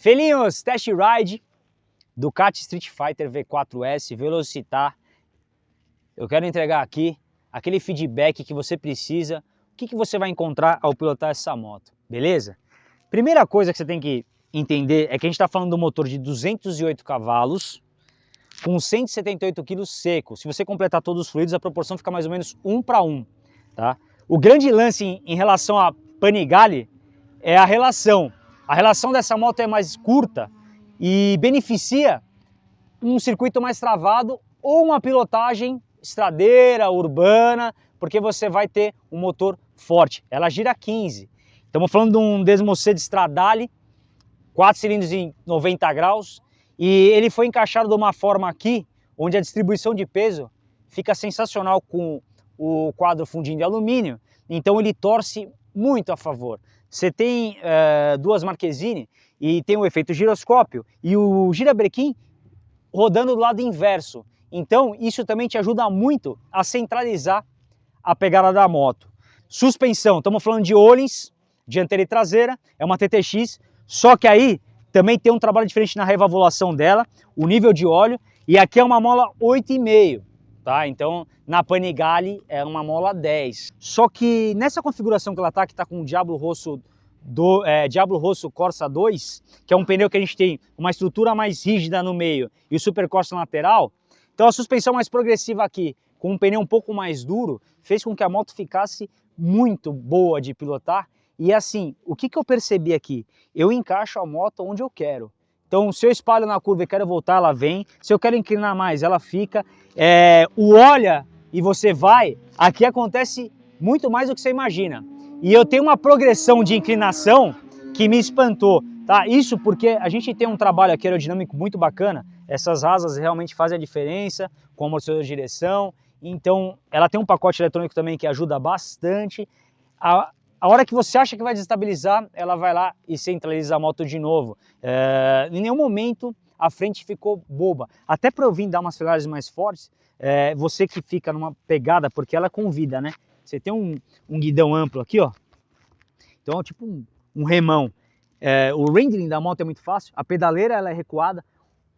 Felinhos, test ride Ducati Street Fighter V4S Velocitar. Eu quero entregar aqui aquele feedback que você precisa, o que, que você vai encontrar ao pilotar essa moto, beleza? Primeira coisa que você tem que entender é que a gente está falando de um motor de 208 cavalos com 178 kg seco. Se você completar todos os fluidos, a proporção fica mais ou menos 1 para 1. Tá? O grande lance em, em relação a Panigale é a relação a relação dessa moto é mais curta e beneficia um circuito mais travado ou uma pilotagem estradeira, urbana, porque você vai ter um motor forte. Ela gira 15. Estamos falando de um Desmocê de Stradale, 4 cilindros em 90 graus, e ele foi encaixado de uma forma aqui, onde a distribuição de peso fica sensacional com o quadro fundinho de alumínio, então ele torce muito a favor. Você tem uh, duas Marquezine e tem o efeito giroscópio e o girabrequim rodando do lado inverso. Então isso também te ajuda muito a centralizar a pegada da moto. Suspensão, estamos falando de Olins, dianteira e traseira, é uma TTX, só que aí também tem um trabalho diferente na revalvulação dela, o nível de óleo, e aqui é uma mola 8,5 tá? Então, na Panigale é uma mola 10. Só que nessa configuração que ela tá, que tá com o Diablo Rosso do é, Diablo Rosso Corsa 2, que é um pneu que a gente tem uma estrutura mais rígida no meio e o Super Corsa lateral, então a suspensão mais progressiva aqui, com um pneu um pouco mais duro, fez com que a moto ficasse muito boa de pilotar. E assim, o que, que eu percebi aqui? Eu encaixo a moto onde eu quero. Então, se eu espalho na curva e quero voltar, ela vem. Se eu quero inclinar mais, ela fica. É, o olha e você vai, aqui acontece muito mais do que você imagina. E eu tenho uma progressão de inclinação que me espantou, tá? Isso porque a gente tem um trabalho aqui aerodinâmico muito bacana, essas asas realmente fazem a diferença com o amortecedor de direção, então ela tem um pacote eletrônico também que ajuda bastante. A, a hora que você acha que vai desestabilizar, ela vai lá e centraliza a moto de novo. É, em nenhum momento a frente ficou boba. Até para eu vir dar umas freagens mais fortes, é, você que fica numa pegada, porque ela convida, né? Você tem um, um guidão amplo aqui, ó. Então é tipo um, um remão. É, o rendering da moto é muito fácil, a pedaleira ela é recuada,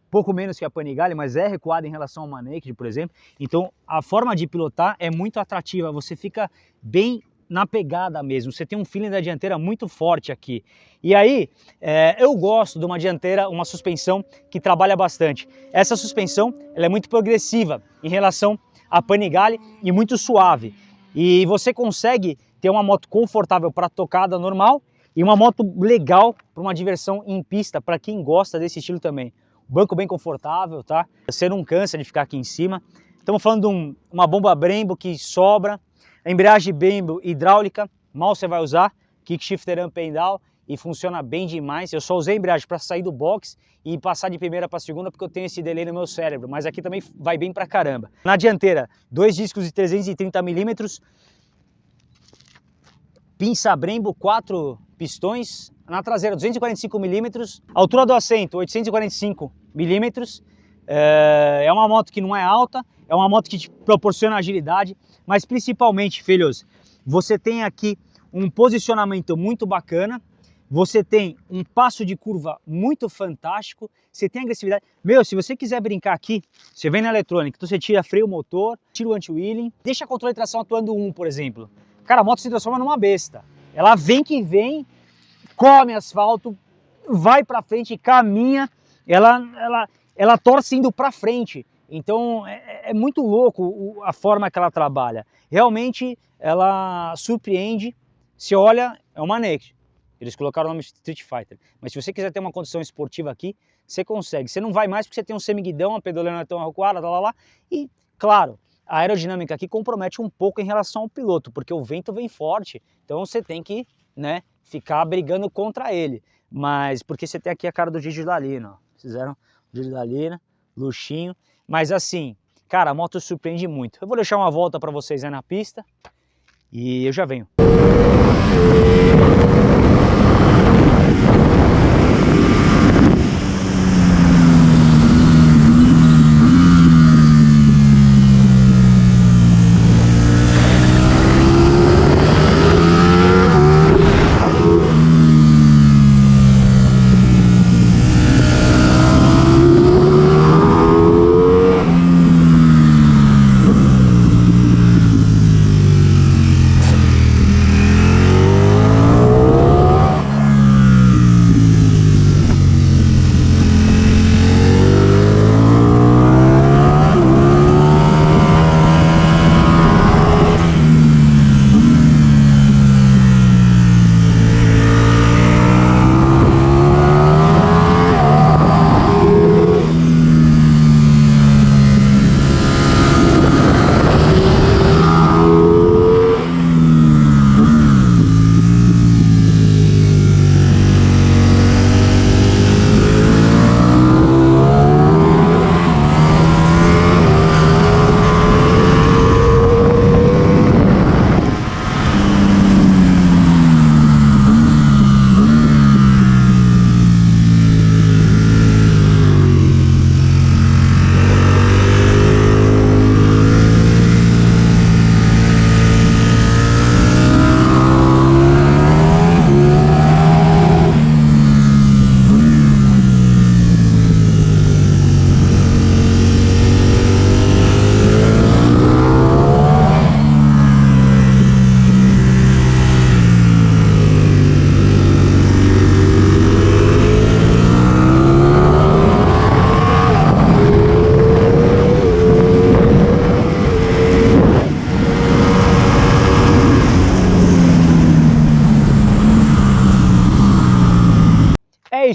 pouco menos que a Panigale, mas é recuada em relação ao Maneked, por exemplo. Então a forma de pilotar é muito atrativa, você fica bem na pegada mesmo, você tem um feeling da dianteira muito forte aqui. E aí, é, eu gosto de uma dianteira, uma suspensão que trabalha bastante. Essa suspensão ela é muito progressiva em relação à Panigale e muito suave. E você consegue ter uma moto confortável para tocada normal e uma moto legal para uma diversão em pista, para quem gosta desse estilo também. Banco bem confortável, tá? Você não cansa de ficar aqui em cima. Estamos falando de um, uma bomba Brembo que sobra, embreagem Brembo hidráulica, mal você vai usar, kick shifter up and down e funciona bem demais. Eu só usei a embreagem para sair do box e passar de primeira para segunda porque eu tenho esse delay no meu cérebro, mas aqui também vai bem pra caramba. Na dianteira, dois discos de 330 milímetros, pinça Brembo, quatro pistões, na traseira 245 milímetros, altura do assento 845 milímetros, é uma moto que não é alta, é uma moto que te proporciona agilidade, mas principalmente, filhos, você tem aqui um posicionamento muito bacana, você tem um passo de curva muito fantástico, você tem agressividade. Meu, se você quiser brincar aqui, você vem na eletrônica, então você tira freio motor, tira o anti-wheeling, deixa controle de tração atuando um, por exemplo. Cara, a moto se transforma numa besta. Ela vem que vem, come asfalto, vai para frente, caminha, ela, ela, ela torce indo para frente. Então é, é, é, muito louco a forma que ela trabalha. Realmente ela surpreende. Se olha, é uma Naked. Eles colocaram o nome Street Fighter. Mas se você quiser ter uma condição esportiva aqui, você consegue. Você não vai mais porque você tem um semiguidão, a pedaleira não é tão recuada, lá, lá, lá. E, claro, a aerodinâmica aqui compromete um pouco em relação ao piloto, porque o vento vem forte. Então você tem que né, ficar brigando contra ele. Mas porque você tem aqui a cara do Gigi Dalina, ó. Fizeram Gigi Dalina, luxinho. Mas assim, cara, a moto surpreende muito. Eu vou deixar uma volta para vocês aí na pista e eu já venho.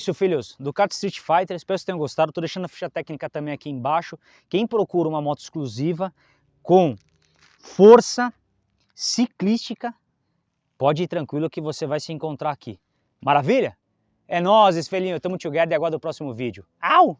Isso, filhos. Ducati Street Fighter, espero que tenham gostado. Estou deixando a ficha técnica também aqui embaixo. Quem procura uma moto exclusiva com força ciclística, pode ir tranquilo que você vai se encontrar aqui. Maravilha? É nóis, espelhinho. Tamo together e aguardo o próximo vídeo. Au!